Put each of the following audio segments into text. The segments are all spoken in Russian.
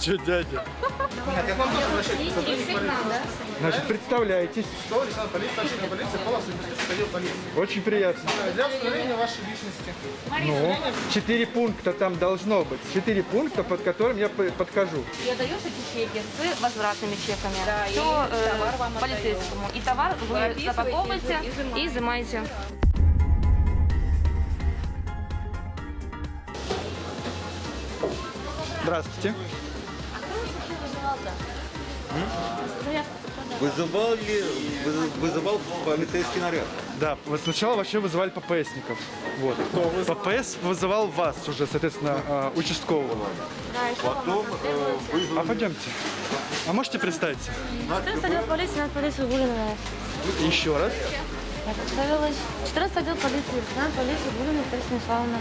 Че, дядя? Нет, я к вам тоже обращаюсь. Значит, представляетесь. Что, полиции, начальник полиции, Полосов, инспектор отдел полиции. Очень приятно. Для установления вашей личности. Ну, четыре пункта там должно быть. Четыре пункта, под которым я подхожу. И отдаешь эти чеки с возвратными чеками. Да, и Все товар вам полицейскому. И товар вы запаковываете и изымаете. И изымаете. Здравствуйте. Вызывал ли, выз- вызывал полицейский наряд? Да, вот сначала вообще вызывали ППСников. Вот. ППС вызывал вас уже, соответственно, э, участкового. Потом э, вызвал... А пойдемте. А можете представиться? 14 отдел полиции, на полицию Гулина. Еще раз. Я представилась. 14 отдел полиции, лейтенант полиции Гулина Михайловна.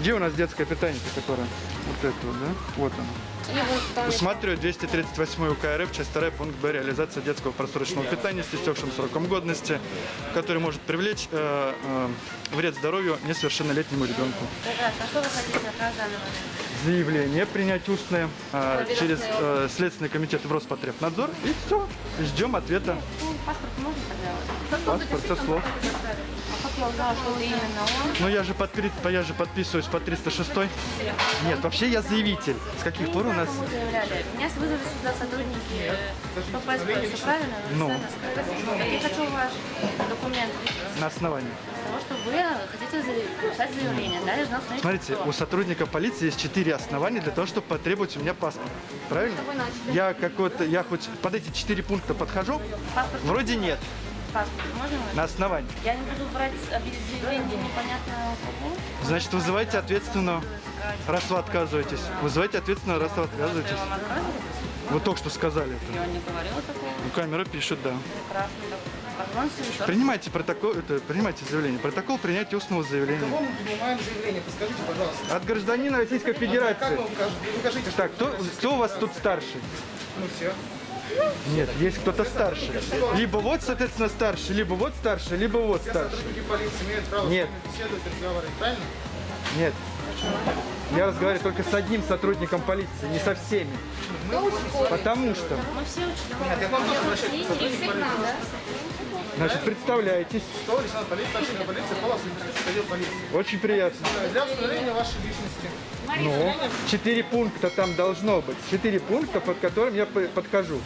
Где у нас детское питание, которое? Вот это вот, да? Вот оно. Усматриваю 238 УК РФ, часть 2, пункт Б, реализация детского просроченного питания с истекшим сроком годности, который может привлечь э, э, вред здоровью несовершеннолетнему ребенку. А что вы хотите от нас в данный момент? Заявление принять устное э, через э, Следственный комитет в Роспотребнадзор и все. Ждем ответа. Ну, паспорт можно тогда? Паспорт со слов. А как я узнала, что именно он? Но я же, подпри- я же подписываюсь по 306. Нет, вообще я заявитель. С каких пор у нас... Меня вызвали сюда сотрудники э, ППС, все правильно? Ну. Я хочу ваш документ На основании. того, что вы хотите написать заявление. Далее должна установить Смотрите, у сотрудника полиции есть четыре основания для того, чтобы потребовать у меня паспорт. Правильно? Я какой-то, я хоть под эти четыре пункта подхожу? Паспорт, Вроде нет. паспорт. Можно? На основании. Я не буду брать объявление непонятно кого. Значит, вызывайте ответственного, раз вы отказываетесь. Вызывайте ответственного, раз вы отказываетесь. Вы только что сказали это. Я не говорила такого. Ну, камера пишет, да. Прекрасно. Принимайте протокол, это, принимайте заявление. Протокол принятия устного заявления. Кого мы принимаем заявление? Подскажите, пожалуйста. От гражданина Российской Как Федерации. вы укажете? Укажите, что Так, кто, кто у вас тут старший? ну все. Нет, есть кто-то старше. Либо вот, соответственно, старший, либо вот старший, либо вот Все старший. сотрудники полиции имеют право Нет. Нет. Я разговариваю только с одним сотрудником полиции, не со всеми. Потому что, Мы все учителя. Значит, представляетесь. Что, лейтенант полиции, начальник полиции, отдел полиции. Очень приятно. Для установления вашей личности. Ну, четыре пункта там должно быть. Четыре пункта, под которым я подхожу.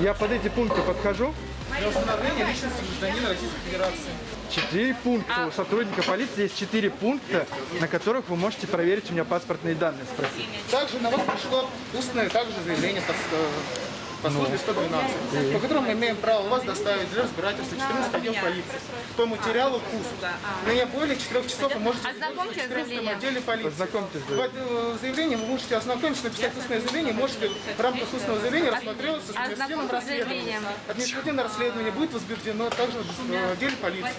Я под эти пункты подхожу. Для установления личности гражданина Российской Федерации. Четыре пункта. У сотрудника полиции есть четыре пункта, на которых вы можете проверить у меня паспортные данные, спросить. Также на вас пришло устное также заявление по, по службе 112, по которому мы имеем право вас доставить для разбирательства 14 отдел полиции. По материалу КУС. Но не более 4 часов вы можете Ознакомьтесь в 14 заявлением. отделе полиции. Познакомьтесь с В этом заявлении вы можете ознакомиться, написать устное заявление, можете в рамках устного заявления рассматриваться с административным Ознакомьтесь расследованием. Административное расследование будет возбуждено также в отделе полиции.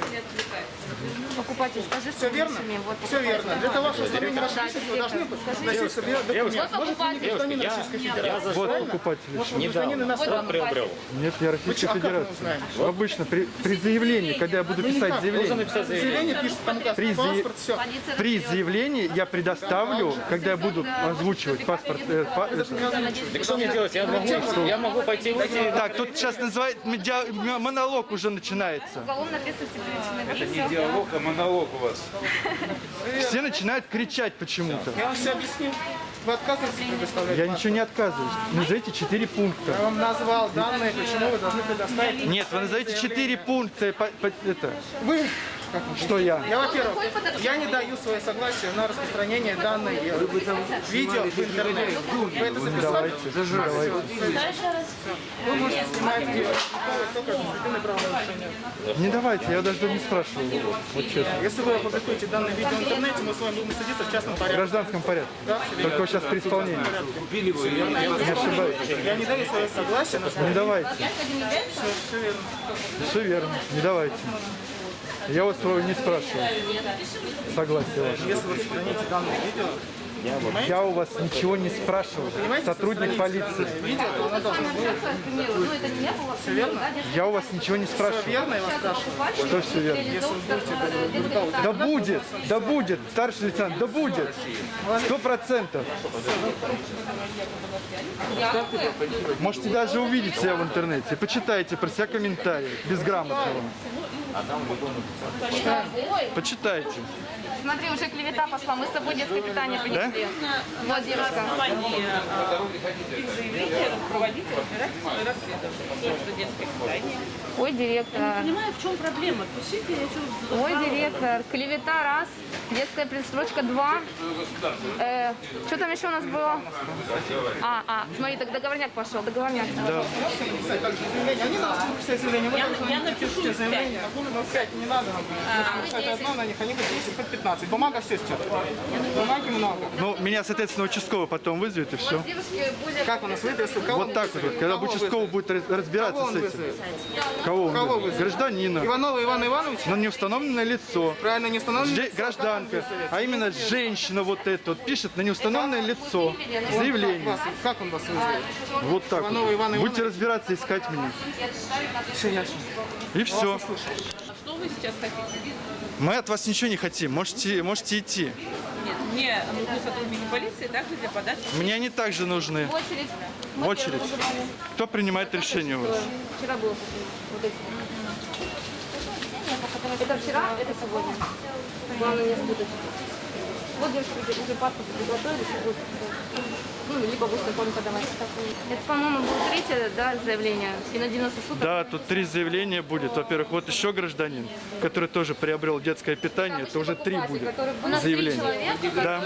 Покупатель, скажи, Все верно? Вот, Все верно. Для того, чтобы вашей личности, вы должны носить себе документ. Может, вы не гражданин Российской Федерации, Вот покупатель. Может, вы гражданин иностранный. Нет, я Российской а Федерации. Обычно при, при заявлении, когда я буду Ну, писать заявление, Заявление пишет там паспорт, все. при заявлении я предоставлю, когда я буду озвучивать паспорт. э, это. Так что мне делать? Я могу, я могу пойти выйти. Так, тут сейчас называют монолог уже начинается. Уголовно ответственности привлечены. Не диалог, а монолог у вас. Все начинают кричать почему-то. Я вам все объяснил. Вы отказываетесь предоставлять Я паспорт? ничего не отказываюсь. Назовите четыре Я пункта. вам назвал данные, почему вы должны предоставить. Нет, вы назовите четыре пункта. по- по- это, Вы, что я? я, во-первых, я не даю свое согласие на распространение данной видео в интернет. Вы это записали? Давайте. Вы можете снимать видео. только. Не давайте, я даже не спрашиваю. Вот честно. Если вы опубликуете данное видео в интернете, мы с вами будем судиться в частном В порядке. гражданском порядке. Только вот сейчас при исполнении. Не ошибаюсь. Я не даю свое согласие на Не давайте. все верно. Все верно. Не давайте. Я вас своего не спрашиваю. Согласие ваше. Если вы сохраните данное видео, Я у вас ничего не спрашивал. Сотрудник полиции. Видео. Ну. Все? Я у вас ничего не Все спрашивал. верно, я вас спрашиваю. Что все верно? Если вы будете Да будет, да будет, старший лейтенант, да будет. Сто процентов. Можете даже увидеть себя в интернете. Почитайте про себя комментарии, безграмотного. Почитайте. Смотри, уже клевета пошла. Мы с собой детское питание принесли. Вот, девушка. Ой, директор. понимаю, в чем проблема. Пишите, я что Ой, директор. Клевета раз. Детская предстрочка два. Э, что там еще у нас было? А, а, смотри, так договорняк пошел, договорняк. заявление. Они на вас будут писать заявление. Вы должны я напишу напишите заявление. А ну, пять не надо нам. Вы написать одно на них, они будут 10, хоть 15. Бумага все сейчас. Бумаги много. Ну, меня, соответственно, участковый потом вызовет и все. Как у нас? Кого Вот так вот, когда участковый будет раз- разбираться с этим. Кого он? Гражданина. Иванова Ивана Ивановича? Но не установленное лицо. Правильно, не установлено? Же- гражданка, а именно женщина вот эта вот пишет на неустановленное лицо заявление. Как он вас вызовет? Вот так Иванова вот. Будете разбираться, искать меня. Все ясно. И все. что вы сейчас хотите? Мы от вас ничего не хотим. Можете, можете идти. Нет, мне нужны сотрудники полиции также для подачи. Мне они также нужны. В очередь. В очередь. Кто принимает решение у вас? Вчера было вот эти. Это вчера, это сегодня. Главное не спутать. Вот девушка уже, уже паспорт приготовили, будет. Ну, либо в устной форме подавать. Это, по-моему, будет третье, да, заявление. И на 90 суток. Да, тут три заявления будет. Во-первых, вот еще гражданин, который тоже приобрел детское питание. Это уже три будет У нас заявления. человека, Да.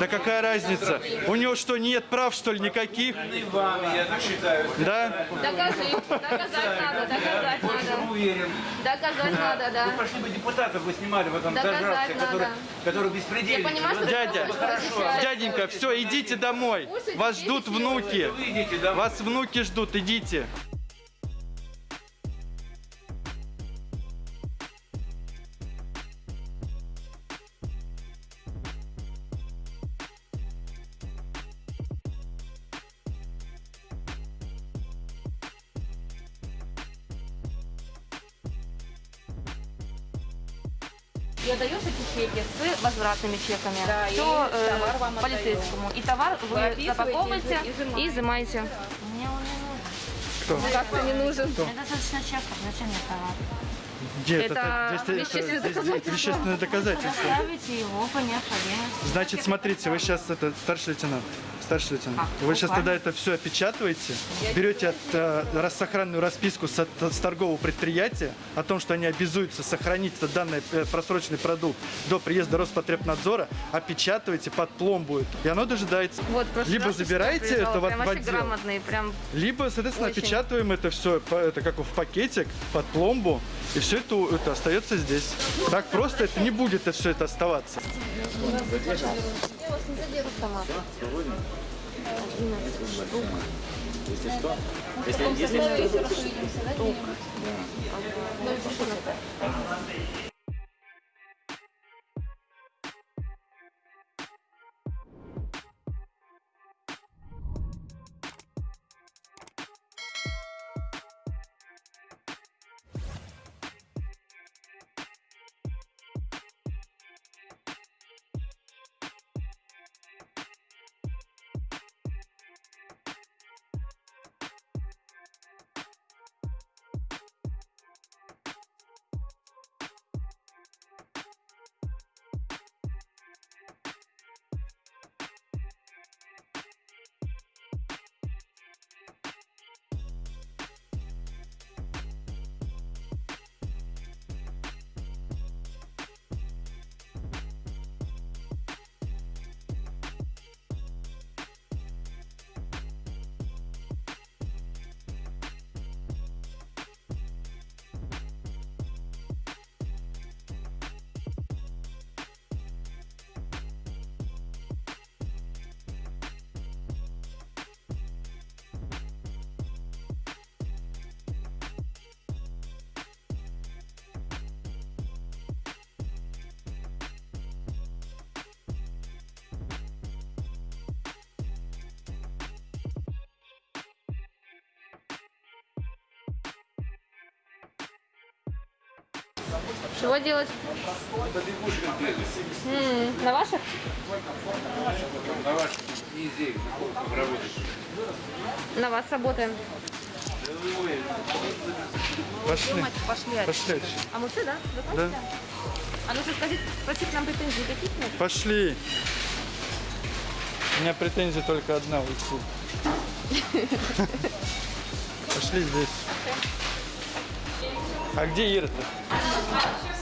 Да какая разница? У него что, нет прав, что ли, никаких? Да? Докажи. Доказать надо, доказать надо. Доказать надо, да. Пошли бы депутатов вы снимали в этом надо. который, который Я беспредельник. понимаю, что Дядя, Хорошо. дяденька, все, идите домой. Вас ждут внуки. Вы. Вас внуки ждут, идите. И отдаешь эти чеки с возвратными чеками. Да, и Все товар вам полицейскому. И товар вы, описываете, запаковываете изымаете. и изымаете. Мне он не нужен. Кто? Как-то не нужен. Мне достаточно чеков, зачем мне товар? Нет, Это это, вещественное это- доказательство. вещественное доказательство. Ставите его по необходимости. Значит, смотрите, вы сейчас это старший лейтенант. Старший лейтенант. Вы сейчас тогда это все опечатываете, берете от, э, рас- сохранную расписку с, от- с торгового предприятия о том, что они обязуются сохранить этот данный э, просроченный продукт до приезда Роспотребнадзора, опечатываете под пломбу и оно дожидается. Вот, Либо забираете это в, в отдел, прям либо, соответственно, Очень. опечатываем это все, это как в пакетик, под пломбу, и все это, это остается здесь. Так просто это не будет это все это оставаться. Я вас не задену Если что? Если, если Чего делать? М, На ваших? На вас работаем. Пошли. Пошли. Пошли. А мы все, да? Вы Да. А ну-ка скажите, спросите нам претензий каких нет? Пошли. У меня претензия только одна уйти. Пошли здесь. А где Ира-то?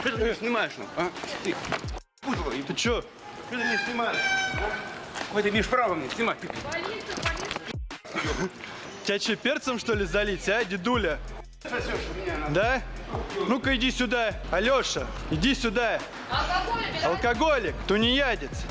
Что ты не снимаешь? ну, А? Ты, и Ты чё? что ты не снимаешь? Хоть имеешь право мне снимать. Тебя че, перцем что ли залить, а, дедуля? Да? Ну-ка иди сюда, Алёша, иди сюда. Алкоголь, Алкоголик, тунеядец.